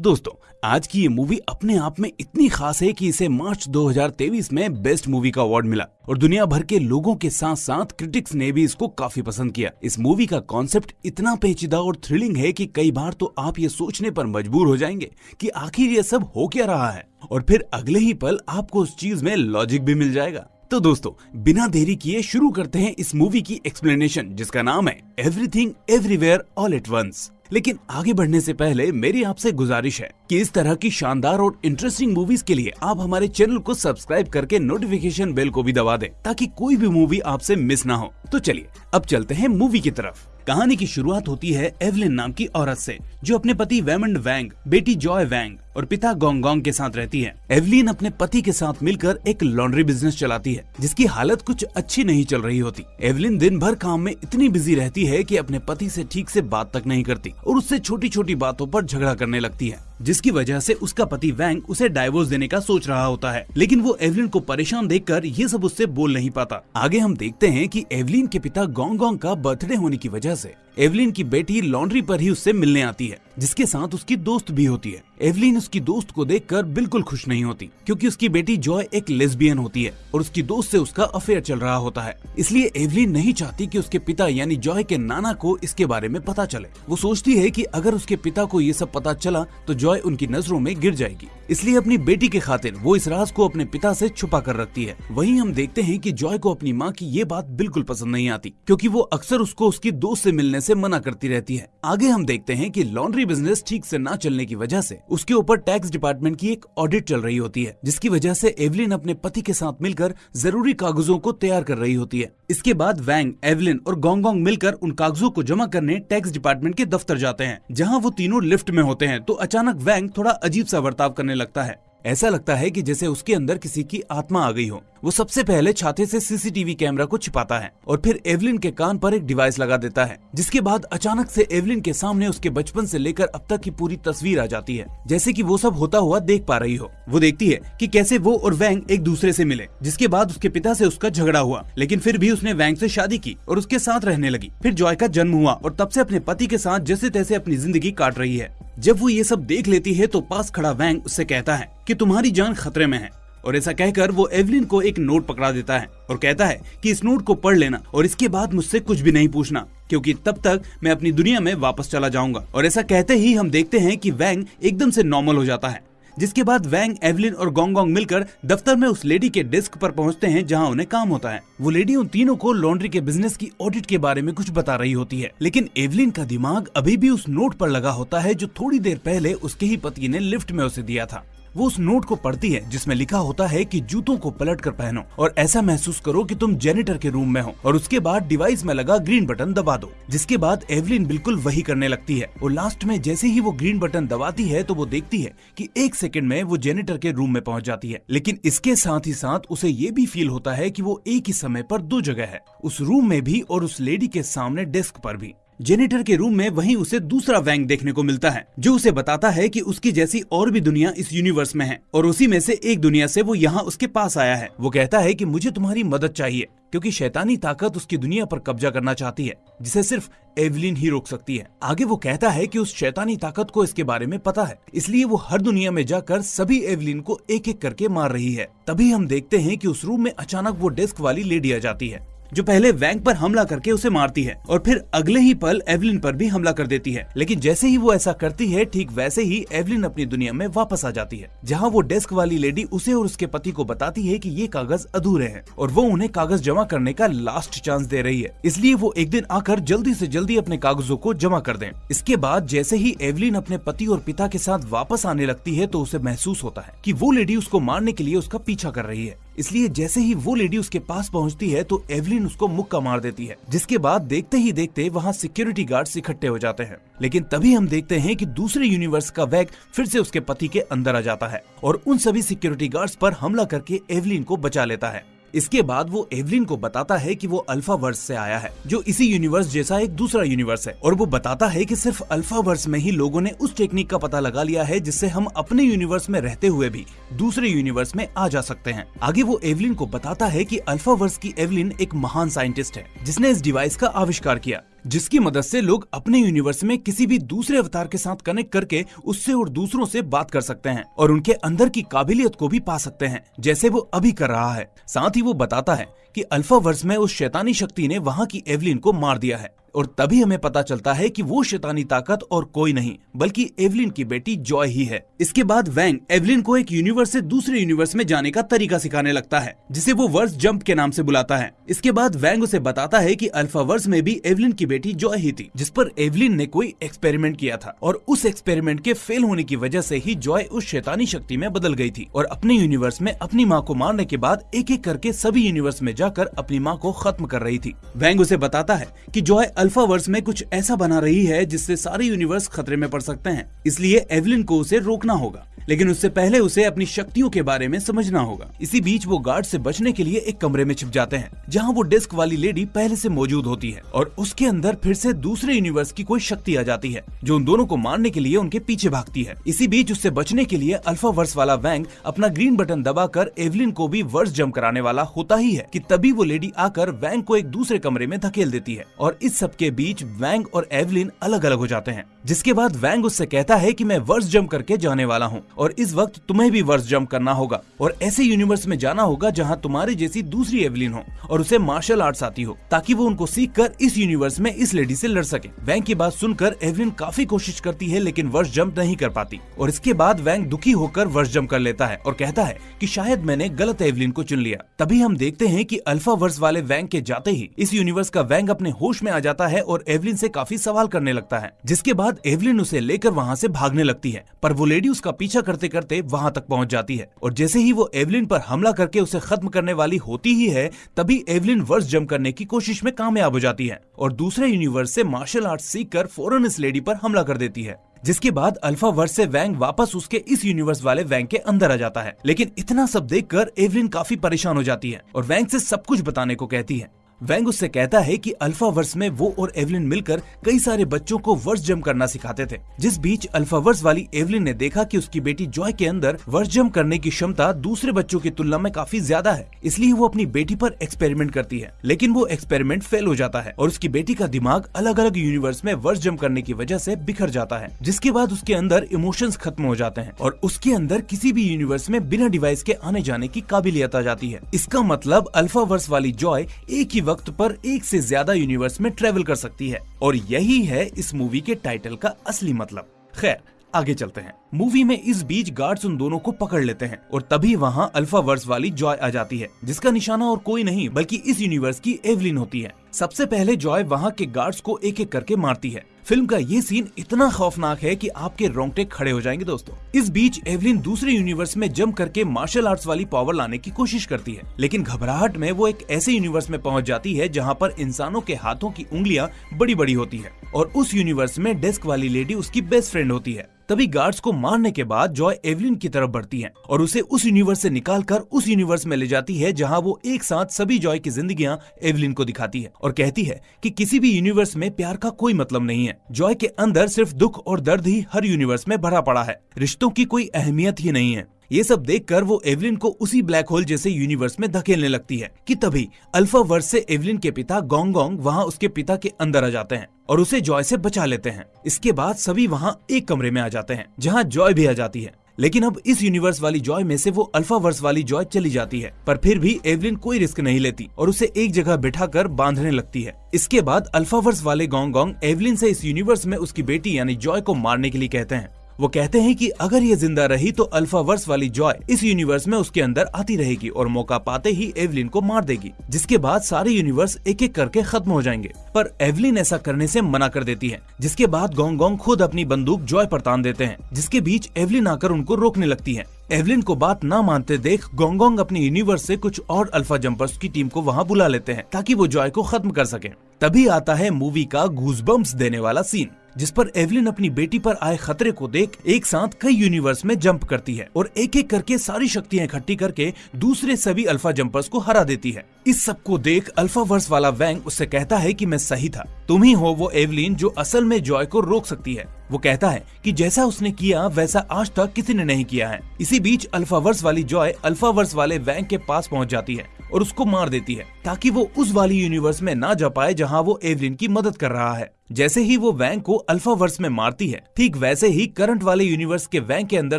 दोस्तों, आज की ये मूवी अपने आप में इतनी खास है कि इसे मार्च 2023 में बेस्ट मूवी का अवार्ड मिला। और दुनिया भर के लोगों के साथ साथ क्रिटिक्स ने भी इसको काफ़ी पसंद किया। इस मूवी का कॉन्सेप्ट इतना पेचीदा और थ्रिलिंग है कि कई बार तो आप ये सोचने पर मजबूर हो जाएँगे कि आखिर ये सब हो क्या रहा है? और फिर अगले ही पल आपको उस चीज़ में लॉजिक भी मिल जाएगा। तो दोस्तों, बिना देरी किए शुरू करते हैं इस मूवी की एक्सप्लेनेशन जिसका नाम है everything everywhere all at once लेकिन आगे बढ़ने से पहले मेरी आपसे गुजारिश है कि इस तरह की शानदार और इंटरेस्टिंग मूवीज़ के लिए आप हमारे चैनल को सब्सक्राइब करके नोटिफिकेशन बेल को भी दबा दें, ताकि कोई भी मूवी आपसे मिस ना हो। तो चलिए, अब चलते हैं मूवी की तरफ़। कहानी की शुरुआत होती है एवलिन नाम की औरत से, जो अपने पति वेमंड वैंग बेटी जॉय वैंग और पिता गोंगोंग के साथ रहती है। एवलिन अपने पति के साथ मिलकर एक लॉन्ड्री बिज़नेस चलाती है, जिसकी हालत कुछ अच्छी नहीं चल रही होती। एवलिन दिन भर काम में इतनी बिज़ी रहती है कि अपने पति से ठीक से बात तक नहीं करती और उससे छोटी छोटी बातों पर झगड़ा करने लगती है, जिसकी वजह से उसका पति वैंग उसे डाइवोर्स देने का सोच रहा होता है। लेकिन वो एवलिन को परेशान देखकर ये सब उससे बोल नहीं पाता। आगे हम देखते हैं कि एवलिन के पिता गोंगोंग का बर्थडे होने की वजह से एवलिन की बेटी लॉन्ड्री पर ही उससे मिलने आती है। जिसके साथ उसकी दोस्त भी होती है। एवलिन उसकी दोस्त को देखकर बिल्कुल खुश नहीं होती, क्योंकि उसकी बेटी जॉय एक लेस्बियन होती है और उसकी दोस्त से उसका अफेयर चल रहा होता है। इसलिए एवलिन नहीं चाहती कि उसके पिता यानी जॉय के नाना को इसके बारे में पता चले। वो सोचती है कि अगर उसके पिता को ये सब पता चला तो जॉय उनकी नज़रों में गिर जाएगी। इसलिए अपनी बेटी के खातिर वो इस राज को अपने पिता से छुपा कर रखती है। वहीं हम देखते हैं कि जॉय को अपनी माँ की ये बात बिल्कुल पसंद नहीं आती, क्योंकि वो अक्सर उसको उसकी दोस्त से मिलने से मना करती रहती है। आगे हम देखते हैं कि लॉन्ड्री बिज़नेस ठीक से ना चलने की वजह से उसके ऊपर टैक्स डिपार्टमेंट की एक ऑडिट चल रही होती है, जिसकी वजह से एवलिन अपने पति के साथ मिलकर ज़रूरी कागजों को तैयार कर रही होती है। इसके बाद वैंग एवलिन और गोंगोंग मिलकर उन कागजों को जमा करने टैक्स डिपार्टमेंट के दफ्तर जाते हैं, जहाँ वो तीनों लिफ्ट में होते हैं। तो अचानक वैंग थोड़ा अजीब सा बर्ताव करने लगता है। ऐसा लगता है कि जैसे उसके अंदर किसी की आत्मा आ गई हो। वो सबसे पहले छाते से सीसीटीवी कैमरा को छिपाता है और फिर एवलिन के कान पर एक डिवाइस लगा देता है, जिसके बाद अचानक से एवलिन के सामने उसके बचपन से लेकर अब तक की पूरी तस्वीर आ जाती है, जैसे कि वो सब होता हुआ देख पा रही हो। वो देखती है कि कैसे वो और वैंग एक दूसरे से मिले, जिसके बाद उसके पिता से उसका झगड़ा हुआ, लेकिन फिर भी उसने वैंग से शादी की और उसके साथ रहने लगी। फिर जॉय का जन्म हुआ और तब से अपने पति के साथ जैसे तैसे अपनी ज़िंदगी काट रही है। जब वो ये सब देख लेती है तो पास खड़ा वैंग उससे कहता है कि तुम्हारी जान खतरे में है। और ऐसा कहकर वो एवलिन को एक नोट पकड़ा देता है और कहता है कि इस नोट को पढ़ लेना और इसके बाद मुझसे कुछ भी नहीं पूछना, क्योंकि तब तक मैं अपनी दुनिया में वापस चला जाऊँगा। और ऐसा कहते ही हम देखते हैं कि वैंग एकदम से नॉर्मल हो जाता है। जिसके बाद वैंग, एवलिन और गोंगोंग मिलकर दफ्तर में उस लेडी के डेस्क पर पहुँचते हैं जहाँ उन्हें काम होता है। वो लेडी उन तीनों को लॉन्ड्री के बिज़नेस की ऑडिट के बारे में कुछ बता रही होती है। लेकिन एवलिन का दिमाग अभी भी उस नोट पर लगा होता है जो थोड़ी देर पहले उसके ही पति ने लिफ्ट में उसे दिया था। वो उस नोट को पढ़ती है, जिसमें लिखा होता है कि जूतों को पलट कर पहनो और ऐसा महसूस करो कि तुम जेनिटर के रूम में हो और उसके बाद डिवाइस में लगा ग्रीन बटन दबा दो, जिसके बाद एवलिन बिल्कुल वही करने लगती है और लास्ट में जैसे ही वो ग्रीन बटन दबाती है तो वो देखती है कि एक सेकंड में वो जेनिटर के रूम में पहुँच जाती है। लेकिन इसके साथ ही साथ उसे ये भी फील होता है कि वो एक ही समय पर दो जगह है, उस रूम में भी और उस लेडी के सामने डेस्क पर भी। जेनिटर के रूम में वहीं उसे दूसरा वैंग देखने को मिलता है, जो उसे बताता है कि उसकी जैसी और भी दुनिया इस यूनिवर्स में है, और उसी में से एक दुनिया से वो यहाँ उसके पास आया है। वो कहता है कि मुझे तुम्हारी मदद चाहिए, क्योंकि शैतानी ताकत उसकी दुनिया पर कब्जा करना चाहती है, जिसे सिर्फ़ एवलिन ही रोक सकती है। आगे वो कहता है कि उस शैतानी ताकत को इसके बारे में पता है, इसलिए वो हर दुनिया में जाकर सभी एवलिन को एक एक करके मार रही है। तभी हम देखते हैं कि उस रूम में अचानक वो डेस्क वाली लेडी आ जाती है। जो पहले वैंग पर हमला करके उसे मारती है और फिर अगले ही पल एवलिन पर भी हमला कर देती है। लेकिन जैसे ही वो ऐसा करती है, ठीक वैसे ही एवलिन अपनी दुनिया में वापस आ जाती है, जहाँ वो डेस्क वाली लेडी उसे और उसके पति को बताती है कि ये कागज़ अधूरे हैं और वो उन्हें कागज़ जमा करने का लास्ट चांस दे रही है। इसलिए वो एक दिन आकर जल्दी ऐसी जल्दी अपने कागजों को जमा कर दे। इसके बाद जैसे ही एवलिन अपने पति और पिता के साथ वापस आने लगती है तो उसे महसूस होता है की वो लेडी उसको मारने के लिए उसका पीछा कर रही है। इसलिए जैसे ही वो लेडी उसके पास पहुँचती है तो एवलिन उसको मुक्का मार देती है, जिसके बाद देखते ही देखते वहाँ सिक्योरिटी गार्ड इकट्ठे हो जाते हैं। लेकिन तभी हम देखते हैं कि दूसरे यूनिवर्स का वैग फिर से उसके पति के अंदर आ जाता है, और उन सभी सिक्योरिटी गार्ड्स पर हमला करके एवलिन को बचा लेता है। इसके बाद वो एवलिन को बताता है कि वो अल्फ़ा वर्स से आया है, जो इसी यूनिवर्स जैसा एक दूसरा यूनिवर्स है। और वो बताता है कि सिर्फ़ अल्फ़ा वर्स में ही लोगों ने उस टेक्निक का पता लगा लिया है, जिससे हम अपने यूनिवर्स में रहते हुए भी दूसरे यूनिवर्स में आ जा सकते हैं। आगे वो एवलिन को बताता है की अल्फ़ा वर्स की एवलिन एक महान साइंटिस्ट है, जिसने इस डिवाइस का आविष्कार किया। जिसकी मदद से लोग अपने यूनिवर्स में किसी भी दूसरे अवतार के साथ कनेक्ट करके उससे और दूसरों से बात कर सकते हैं और उनके अंदर की काबिलियत को भी पा सकते हैं, जैसे वो अभी कर रहा है। साथ ही वो बताता है कि अल्फ़ा वर्ष में उस शैतानी शक्ति ने वहाँ की एवलिन को मार दिया है। और तभी हमें पता चलता है कि वो शैतानी ताकत और कोई नहीं, बल्कि एवलिन की बेटी जॉय ही है। इसके बाद वैंग एवलिन को एक यूनिवर्स से दूसरे यूनिवर्स में जाने का तरीका सिखाने लगता है, जिसे वो वर्ष जंप के नाम से बुलाता है। इसके बाद वैंग उसे बताता है कि अल्फ़ा वर्ष में भी एवलिन की बेटी जॉय ही थी, जिस पर एवलिन ने कोई एक्सपेरिमेंट किया था, और उस एक्सपेरिमेंट के फेल होने की वजह से ही जॉय उस शैतानी शक्ति में बदल गई थी, और अपने यूनिवर्स में अपनी माँ को मारने के बाद एक एक करके सभी यूनिवर्स में जाकर अपनी माँ को खत्म कर रही थी। वैंग उसे बताता है की जॉय अल्फ़ा वर्ष में कुछ ऐसा बना रही है जिससे सारे यूनिवर्स खतरे में पड़ सकते हैं। इसलिए एवलिन को उसे रोकना होगा। लेकिन उससे पहले उसे अपनी शक्तियों के बारे में समझना होगा। इसी बीच वो गार्ड से बचने के लिए एक कमरे में छिप जाते हैं, जहाँ वो डेस्क वाली लेडी पहले से मौजूद होती है और उसके अंदर फिर से दूसरे यूनिवर्स की कोई शक्ति आ जाती है, जो उन दोनों को मारने के लिए उनके पीछे भागती है। इसी बीच उससे बचने के लिए अल्फ़ा वर्स वाला वैंग अपना ग्रीन बटन दबाकर एवलिन को भी वर्स जम कराने वाला होता ही है, कि तभी वो लेडी आकर वैंग को एक दूसरे कमरे में धकेल देती है और इस सब के बीच वैंग और एवलिन अलग अलग हो जाते हैं, जिसके बाद वैंग उससे कहता है कि मैं वर्स जम करके जाने वाला हूँ। और इस वक्त तुम्हें भी वर्ष जम्प करना होगा और ऐसे यूनिवर्स में जाना होगा जहाँ तुम्हारे जैसी दूसरी एवलिन हो और उसे मार्शल आर्ट्स आती हो, ताकि वो उनको सीख कर इस यूनिवर्स में इस लेडी से लड़ सके। वैंग की बात सुनकर एवलिन काफ़ी कोशिश करती है, लेकिन वर्ष जम्प नहीं कर पाती। और इसके बाद वैंग दुखी होकर वर्ष जम्प कर लेता है और कहता है की शायद मैंने गलत एवलिन को चुन लिया। तभी हम देखते हैं की अल्फ़ा वर्ष वाले वैंग के जाते ही इस यूनिवर्स का वैंग अपने होश में आ जाता है और एवलिन से काफ़ी सवाल करने लगता है, जिसके बाद एवलिन उसे लेकर वहाँ से भागने लगती है। पर वो लेडी उसका पीछा करते करते वहाँ तक पहुँच जाती है। और जैसे ही वो एवलिन पर हमला करके उसे खत्म करने वाली होती ही है, तभी एवलिन वर्ष जम करने की कोशिश में कामयाब हो जाती है और दूसरे यूनिवर्स से मार्शल आर्ट सीख कर फ़ौरन इस लेडी पर हमला कर देती है। जिसके बाद अल्फ़ा वर्ष से वैंग वापस उसके इस यूनिवर्स वाले वैंग के अंदर आ जाता है। लेकिन इतना सब देखकर एवलिन काफ़ी परेशान हो जाती है और वैंग से सब कुछ बताने को कहती है। वैंग उससे कहता है कि अल्फ़ा वर्स में वो और एवलिन मिलकर कई सारे बच्चों को वर्ष जम करना सिखाते थे। जिस बीच अल्फ़ा वर्स वाली एवलिन ने देखा कि उसकी बेटी जॉय के अंदर वर्ष जम करने की क्षमता दूसरे बच्चों की तुलना में काफ़ी ज़्यादा है, इसलिए वो अपनी बेटी पर एक्सपेरिमेंट करती है। लेकिन वो एक्सपेरिमेंट फेल हो जाता है और उसकी बेटी का दिमाग अलग अलग यूनिवर्स में वर्ष जम करने की वजह से बिखर जाता है, जिसके बाद उसके अंदर इमोशंस खत्म हो जाते हैं और उसके अंदर किसी भी यूनिवर्स में बिना डिवाइस के आने जाने की काबिलियत आ जाती है। इसका मतलब अल्फ़ा वर्स वाली जॉय एक ही वक्त पर एक से ज़्यादा यूनिवर्स में ट्रेवल कर सकती है। और यही है इस मूवी के टाइटल का असली मतलब। खैर, आगे चलते हैं। मूवी में इस बीच गार्ड्स उन दोनों को पकड़ लेते हैं और तभी वहाँ अल्फ़ा वर्स वाली जॉय आ जाती है, जिसका निशाना और कोई नहीं, बल्कि इस यूनिवर्स की एवलिन होती है। सबसे पहले जॉय वहाँ के गार्ड्स को एक एक करके मारती है। फ़िल्म का ये सीन इतना खौफनाक है कि आपके रोंगटे खड़े हो जाएँगे दोस्तों। इस बीच एवलिन दूसरे यूनिवर्स में जम करके मार्शल आर्ट्स वाली पावर लाने की कोशिश करती है, लेकिन घबराहट में वो एक ऐसे यूनिवर्स में पहुँच जाती है जहाँ पर इंसानों के हाथों की उंगलियाँ बड़ी बड़ी होती है और उस यूनिवर्स में डेस्क वाली लेडी उसकी बेस्ट फ्रेंड होती है। तभी गार्ड्स को मारने के बाद जॉय एवलिन की तरफ़ बढ़ती है और उसे उस यूनिवर्स से निकालकर उस यूनिवर्स में ले जाती है जहाँ वो एक साथ सभी जॉय की ज़िंदगी एवलिन को दिखाती है और कहती है कि किसी भी यूनिवर्स में प्यार का कोई मतलब नहीं है। जॉय के अंदर सिर्फ़ दुख और दर्द ही हर यूनिवर्स में भरा पड़ा है। रिश्तों की कोई अहमियत ही नहीं है। ये सब देखकर वो एवलिन को उसी ब्लैक होल जैसे यूनिवर्स में धकेलने लगती है कि तभी अल्फ़ा वर्स से एवलिन के पिता गोंगोंग वहाँ उसके पिता के अंदर आ जाते हैं और उसे जॉय से बचा लेते हैं। इसके बाद सभी वहाँ एक कमरे में आ जाते हैं, जहाँ जॉय भी आ जाती है। लेकिन अब इस यूनिवर्स वाली जॉय में से वो अल्फ़ा वर्स वाली जॉय चली जाती है, पर फिर भी एवलिन कोई रिस्क नहीं लेती और उसे एक जगह बिठा कर बांधने लगती है। इसके बाद अल्फ़ा वर्स वाले गोंग एवलिन से इस यूनिवर्स में उसकी बेटी यानी जॉय को मारने के लिए कहते हैं। वो कहते हैं कि अगर ये ज़िंदा रही तो अल्फ़ा वर्स वाली जॉय इस यूनिवर्स में उसके अंदर आती रहेगी और मौका पाते ही एवलिन को मार देगी, जिसके बाद सारे यूनिवर्स एक एक करके खत्म हो जाएँगे। पर एवलिन ऐसा करने से मना कर देती है, जिसके बाद गोंग गोंग खुद अपनी बंदूक जॉय पर तान देते हैं, जिसके बीच एवलिन आकर उनको रोकने लगती है। एवलिन को बात न मानते देख गोंगोंग अपने यूनिवर्स से कुछ और अल्फ़ा जंपर्स की टीम को वहाँ बुला लेते हैं, ताकि वो जॉय को खत्म कर सके। तभी आता है मूवी का घूस देने वाला सीन। जिस पर एवलिन अपनी बेटी पर आए खतरे को देख एक साथ कई यूनिवर्स में जंप करती है और एक एक करके सारी शक्तियाँ इकट्ठी करके दूसरे सभी अल्फ़ा जंपर्स को हरा देती है। इस सबको देख अल्फ़ा वर्स वाला वैंग उससे कहता है कि मैं सही था। तुम ही हो वो एवलिन जो असल में जॉय को रोक सकती है। वो कहता है कि जैसा उसने किया, वैसा आज तक किसी ने नहीं किया है। इसी बीच अल्फ़ा वर्स वाली जॉय अल्फ़ा वर्स वाले वैंग के पास पहुँच जाती है और उसको मार देती है, ताकि वो उस वाली यूनिवर्स में ना जा पाए जहाँ वो एवलिन की मदद कर रहा है। जैसे ही वो वैंग को अल्फावर्स में मारती है, ठीक वैसे ही करंट वाले यूनिवर्स के वैंग के अंदर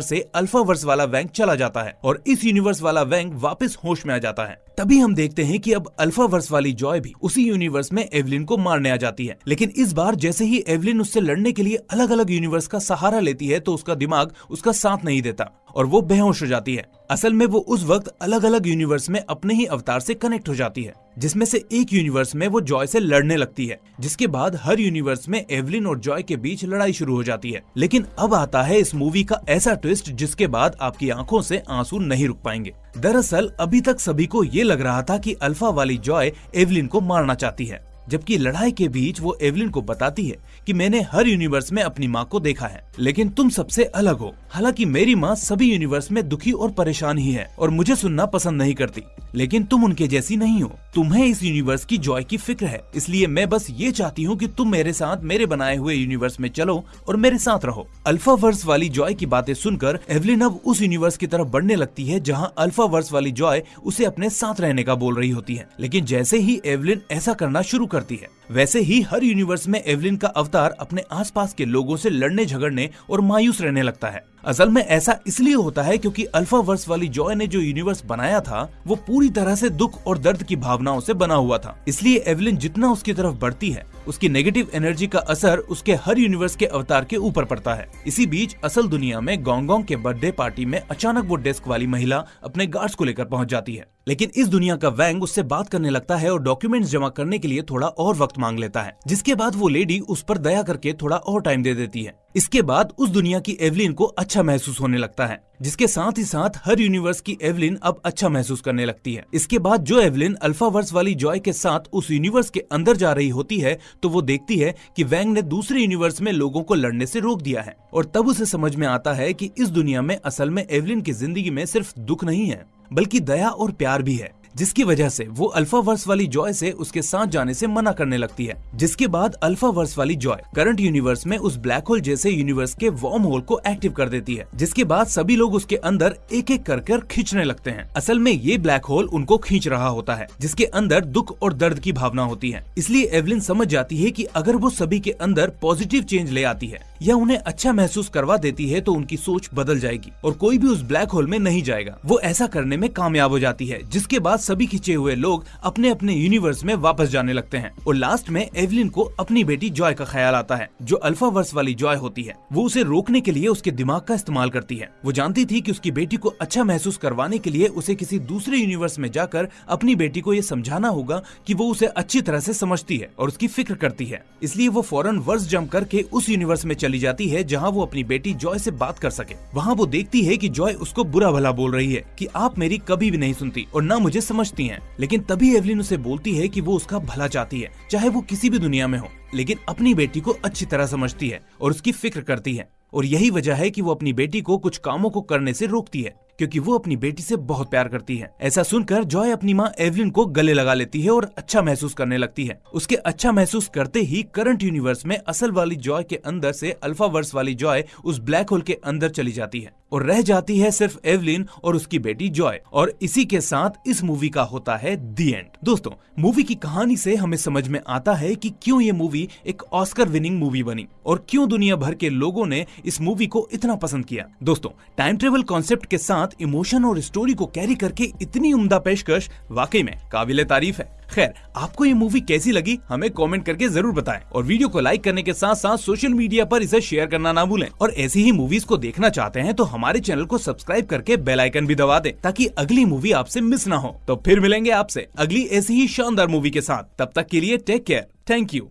से अल्फावर्स वाला वैंग चला जाता है और इस यूनिवर्स वाला वैंग वापस होश में आ जाता है। तभी हम देखते हैं कि अब अल्फ़ा वर्स वाली जॉय भी उसी यूनिवर्स में एवलिन को मारने आ जाती है। लेकिन इस बार जैसे ही एवलिन उससे लड़ने के लिए अलग अलग यूनिवर्स का सहारा लेती है तो उसका दिमाग उसका साथ नहीं देता और वो बेहोश हो जाती है। असल में वो उस वक्त अलग अलग यूनिवर्स में अपने ही अवतार से कनेक्ट हो जाती है, जिसमें से एक यूनिवर्स में वो जॉय से लड़ने लगती है, जिसके बाद हर यूनिवर्स में एवलिन और जॉय के बीच लड़ाई शुरू हो जाती है। लेकिन अब आता है इस मूवी का ऐसा ट्विस्ट जिसके बाद आपकी आँखों से आँसू नहीं रुक पाएँगे। दरअसल अभी तक सभी को ये लग रहा था कि अल्फ़ा वाली जॉय एवलिन को मारना चाहती है। जबकि लड़ाई के बीच वो एवलिन को बताती है कि मैंने हर यूनिवर्स में अपनी माँ को देखा है, लेकिन तुम सबसे अलग हो। हालाँकि मेरी माँ सभी यूनिवर्स में दुखी और परेशान ही है और मुझे सुनना पसंद नहीं करती। लेकिन तुम उनके जैसी नहीं हो। तुम्हें इस यूनिवर्स की जॉय की फ़िक्र है, इसलिए मैं बस ये चाहती हूँ कि तुम मेरे साथ मेरे बनाए हुए यूनिवर्स में चलो और मेरे साथ रहो। अल्फ़ा वर्स वाली जॉय की बातें सुनकर एवलिन अब उस यूनिवर्स की तरफ़ बढ़ने लगती है, जहाँ अल्फ़ा वर्स वाली जॉय उसे अपने साथ रहने का बोल रही होती है। लेकिन जैसे ही एवलिन ऐसा करना शुरू करती है। वैसे ही हर यूनिवर्स में एवलिन का अवतार अपने आसपास के लोगों से लड़ने, झगड़ने और मायूस रहने लगता है। असल में ऐसा इसलिए होता है क्योंकि अल्फ़ा वर्स वाली जॉय ने जो यूनिवर्स बनाया था, वो पूरी तरह से दुख और दर्द की भावनाओं से बना हुआ था। इसलिए एवलिन जितना उसकी तरफ़ बढ़ती है, उसकी नेगेटिव एनर्जी का असर उसके हर यूनिवर्स के अवतार के ऊपर पड़ता है। इसी बीच असल दुनिया में गोंगोंग के बर्थडे पार्टी में अचानक वो डेस्क वाली महिला अपने गार्ड्स को लेकर पहुँच जाती है। लेकिन इस दुनिया का वैंग उससे बात करने लगता है और डॉक्यूमेंट्स जमा करने के लिए थोड़ा और वक्त मांग लेता है, जिसके बाद वो लेडी उस पर दया करके थोड़ा और टाइम दे देती है। इसके बाद उस दुनिया की एवलिन को अच्छा महसूस होने लगता है, जिसके साथ ही साथ हर यूनिवर्स की एवलिन अब अच्छा महसूस करने लगती है। इसके बाद जो एवलिन अल्फ़ा वर्स वाली जॉय के साथ उस यूनिवर्स के अंदर जा रही होती है तो वो देखती है कि वैंग ने दूसरे यूनिवर्स में लोगों को लड़ने से रोक दिया है। और तब उसे समझ में आता है कि इस दुनिया में असल में एवलिन की ज़िंदगी में सिर्फ़ दुख नहीं है। बल्कि दया और प्यार भी है। जिसकी वजह से वो अल्फ़ा वर्स वाली जॉय से उसके साथ जाने से मना करने लगती है। जिसके बाद अल्फ़ा वर्स वाली जॉय करंट यूनिवर्स में उस ब्लैक होल जैसे यूनिवर्स के वॉर्म होल को एक्टिव कर देती है, जिसके बाद सभी लोग उसके अंदर एक एक कर कर खींचने लगते हैं। असल में ये ब्लैक होल उनको खींच रहा होता है, जिसके अंदर दुख और दर्द की भावना होती है। इसलिए एवलिन समझ जाती है की अगर वो सभी के अंदर पॉजिटिव चेंज ले आती है या उन्हें अच्छा महसूस करवा देती है तो उनकी सोच बदल जाएगी और कोई भी उस ब्लैक होल में नहीं जाएगा। वो ऐसा करने में कामयाब हो जाती है, जिसके बाद सभी खिंचे हुए लोग अपने अपने यूनिवर्स में वापस जाने लगते हैं। और लास्ट में एवलिन को अपनी बेटी जॉय का ख्याल आता है, जो अल्फ़ा वर्स वाली जॉय होती है। वो उसे रोकने के लिए उसके दिमाग का इस्तेमाल करती है। वो जानती थी की उसकी बेटी को अच्छा महसूस करवाने के लिए उसे किसी दूसरे यूनिवर्स में जाकर अपनी बेटी को ये समझाना होगा की वो उसे अच्छी तरह से समझती है और उसकी फ़िक्र करती है। इसलिए वो फ़ौरन वर्ष जम करके उस यूनिवर्स में चली जाती है, जहाँ वो अपनी बेटी जॉय से बात कर सके। वहाँ वो देखती है की जॉय उसको बुरा भला बोल रही है, कि आप मेरी कभी भी नहीं सुनती और न मुझे समझती हैं, लेकिन तभी एवलिन उसे बोलती है कि वो उसका भला चाहती है, चाहे वो किसी भी दुनिया में हो। लेकिन अपनी बेटी को अच्छी तरह समझती है और उसकी फ़िक्र करती है। और यही वजह है कि वो अपनी बेटी को कुछ कामों को करने से रोकती है, क्योंकि वो अपनी बेटी से बहुत प्यार करती है। ऐसा सुनकर जॉय अपनी माँ एवलिन को गले लगा लेती है और अच्छा महसूस करने लगती है। उसके अच्छा महसूस करते ही करंट यूनिवर्स में असल वाली जॉय के अंदर से अल्फ़ा वर्स वाली जॉय उस ब्लैक होल के अंदर चली जाती है और रह जाती है सिर्फ़ एवलिन और उसकी बेटी जॉय। और इसी के साथ इस मूवी का होता है दी एंड। दोस्तों, मूवी की कहानी से हमें समझ में आता है कि क्यों ये मूवी एक ऑस्कर विनिंग मूवी बनी। और क्यों दुनिया भर के लोगों ने इस मूवी को इतना पसंद किया? दोस्तों टाइम ट्रेवल कॉन्सेप्ट के साथ इमोशन और स्टोरी को कैरी करके इतनी उम्दा पेशकश वाकई में काबिल तारीफ़ है। खैर, आपको ये मूवी कैसी लगी, हमें कमेंट करके ज़रूर बताएँ। और वीडियो को लाइक करने के साथ साथ सोशल मीडिया पर इसे शेयर करना ना भूलें। और ऐसी ही मूवीज़ को देखना चाहते हैं तो हमारे चैनल को सब्सक्राइब करके बेल आइकन भी दबा दें, ताकि अगली मूवी आपसे मिस ना हो। तो फिर मिलेंगे आपसे अगली ऐसी ही शानदार मूवी के साथ। तब तक के लिए टेक केयर थैंक यू